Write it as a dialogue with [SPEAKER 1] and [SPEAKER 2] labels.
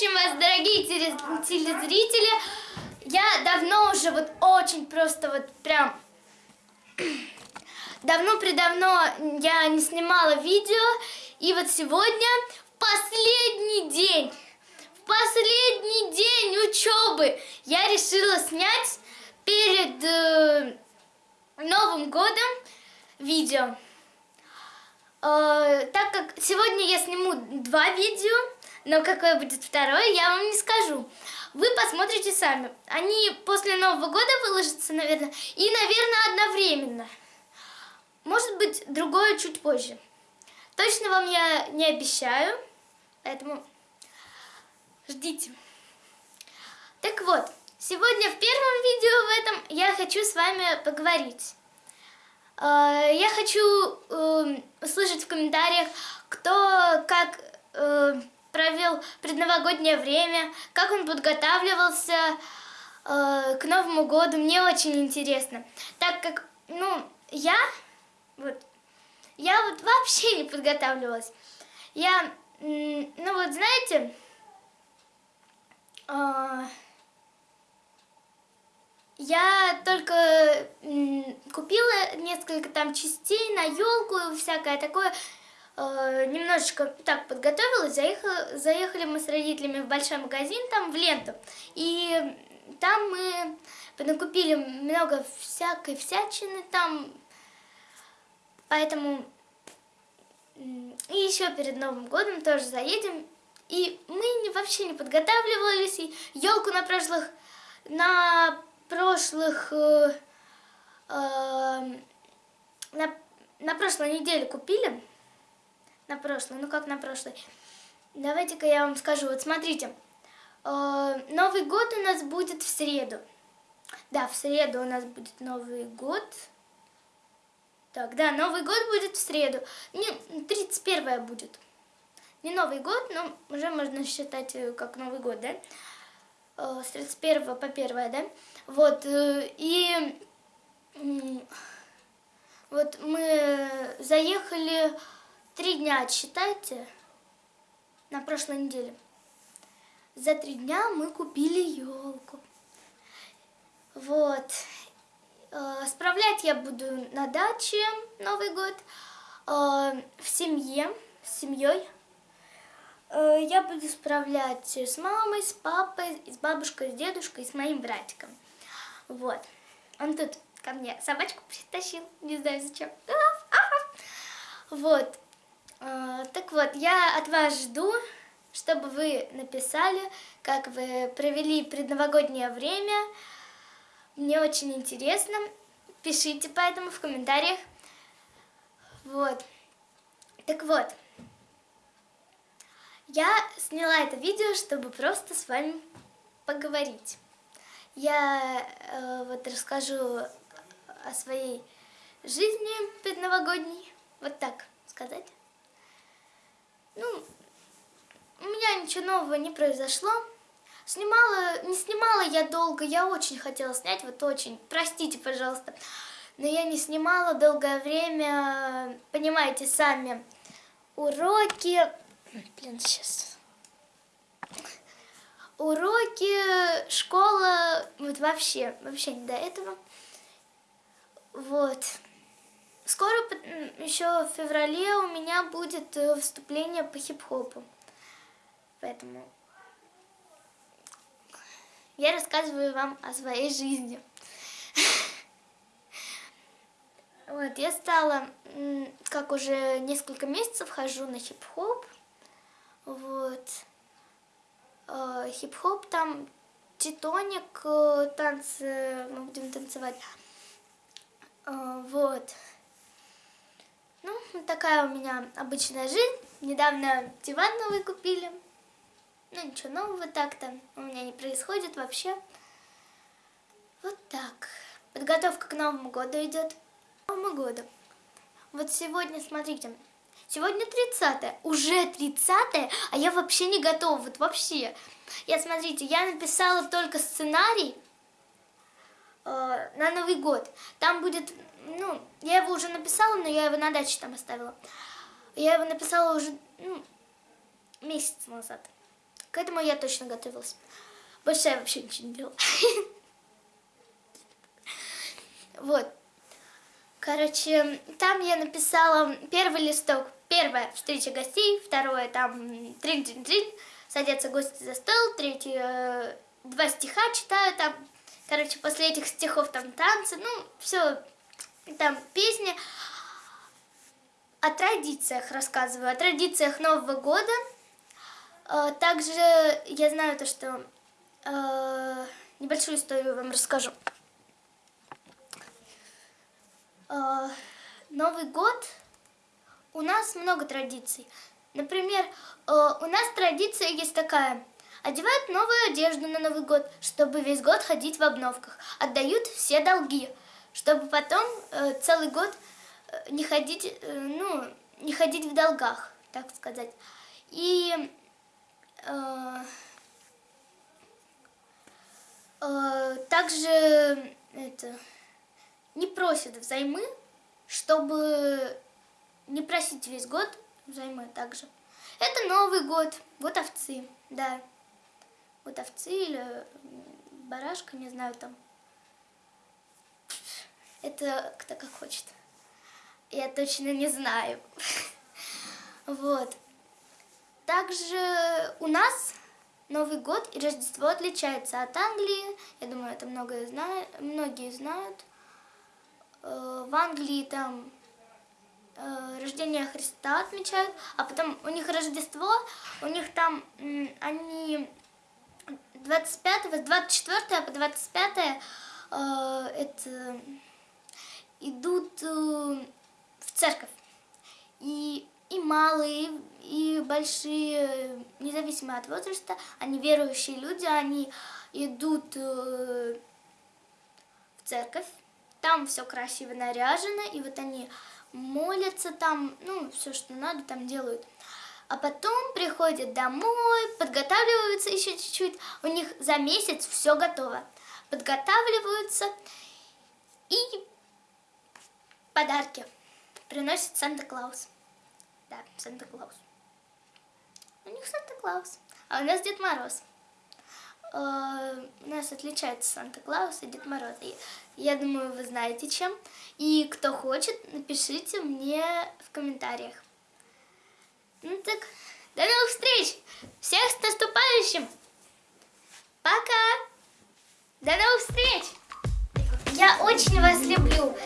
[SPEAKER 1] наступающим вас, дорогие теле- телезрители! Я давно уже вот очень просто вот прям давно-предавно я не снимала видео, и вот сегодня последний день, в последний день учебы я решила снять перед э, Новым годом видео. Э, так как сегодня я сниму два видео, но какое будет второе, я вам не скажу. Вы посмотрите сами. Они после Нового года выложатся, наверное, и, наверное, одновременно. Может быть, другое чуть позже. Точно вам я не обещаю, поэтому ждите. Так вот, сегодня в первом видео в этом я хочу с вами поговорить. Э, Я хочу э, услышать в комментариях, кто как э, провел предновогоднее время, как он подготавливался э, к Новому году. Мне очень интересно. Так как, ну, я, вот, я вот вообще не подготавливалась. Я, ну вот, знаете, э, я только купила несколько там частей на елку и всякое такое. Э, немножечко так подготовилась. Заехала, заехали мы с родителями в большой магазин, там в ленту. И там мы накупили много всякой всячины там. Поэтому и еще перед Новым годом тоже заедем. И мы вообще не подготавливались. И елку на прошлых на прошлых э, э, на, на прошлой неделе купили. На прошлой, ну как на прошлой. Давайте-ка я вам скажу. Вот смотрите. Э, Новый год у нас будет в среду. Да, в среду у нас будет Новый год. Так, да, Новый год будет в среду. Не, 31 будет. Не Новый год, но уже можно считать э, как Новый год, да? Э, С 31 по 1, да? Вот, и вот мы заехали три дня, считайте, на прошлой неделе. За три дня мы купили елку. Вот. Э, Справлять я буду на даче Новый год, э, в семье, с семьей. Э, Я буду справлять с мамой, с папой, с бабушкой, с дедушкой, с моим братиком. Вот. Он тут ко мне собачку притащил, не знаю зачем. Вот. Э, Так вот, я от вас жду, чтобы вы написали, как вы провели предновогоднее время. Мне очень интересно. Пишите поэтому в комментариях. Вот. Так вот. Я сняла это видео, чтобы просто с вами поговорить. Я э, вот расскажу о своей жизни предновогодней. Вот так сказать. Ну, у меня ничего нового не произошло. Снимала, не снимала я долго, я очень хотела снять, вот очень, простите, пожалуйста. Но я не снимала долгое время, понимаете, сами уроки. Блин, сейчас. Уроки, школа, вот вообще, вообще не до этого. Вот. Скоро, еще в феврале, у меня будет э, выступление по хип-хопу. Поэтому я рассказываю вам о своей жизни. Вот, я стала, как уже несколько месяцев хожу на хип-хоп. Вот. Э, Хип-хоп там, титоник, э, танцы, мы будем танцевать. Э, Вот. Ну, такая у меня обычная жизнь. Недавно диван новый купили. Ну, ничего нового так-то у меня не происходит вообще. Вот так. Подготовка к Новому году идет. Новому году. Вот сегодня, смотрите, сегодня 30 уже 30 а я вообще не готова, вот вообще. Я, смотрите, я написала только сценарий э, на Новый год. Там будет, ну, я его уже написала, но я его на даче там оставила. Я его написала уже, ну, месяц назад. К этому я точно готовилась. Больше я вообще ничего не делала. Вот. Короче, там я написала первый листок. Первое – встреча гостей. Второе – там трин-трин-трин. Садятся гости за стол. Третье – два стиха читаю. Там, короче, после этих стихов там танцы. Ну, все, там песни. О традициях рассказываю. О традициях Нового года. Э, также я знаю то, что... Э, небольшую историю вам расскажу. Э, Новый год у нас много традиций. Например, э, у нас традиция есть такая. Одевают новую одежду на Новый год, чтобы весь год ходить в обновках. Отдают все долги, чтобы потом э, целый год не ходить, ну, не ходить в долгах, так сказать. И э, э, также это не просят взаймы, чтобы не просить весь год взаймы также. Это Новый год, год овцы, да. Год овцы или барашка, не знаю там. Это кто как хочет. Я точно не знаю. Вот. Также у нас Новый год и Рождество отличаются от Англии. Я думаю, это многие знают. Многие знают. Э, в Англии там э, рождение Христа отмечают, а потом у них Рождество, у них там они 25 с 24 по 25 э, это идут в церковь. И, и малые, и большие, независимо от возраста, они верующие люди, они идут в церковь там все красиво наряжено, и вот они молятся там, ну, все, что надо, там делают. А потом приходят домой, подготавливаются еще чуть-чуть, у них за месяц все готово. Подготавливаются и подарки приносит Санта-Клаус. Да, Санта-Клаус. У них Санта-Клаус, а у нас Дед Мороз. Э, у нас отличаются Санта-Клаус и Дед Мороз. И, я думаю, вы знаете чем. И кто хочет, напишите мне в комментариях. Ну так, до новых встреч! Всех с наступающим! Пока! До новых встреч! Я очень вас люблю!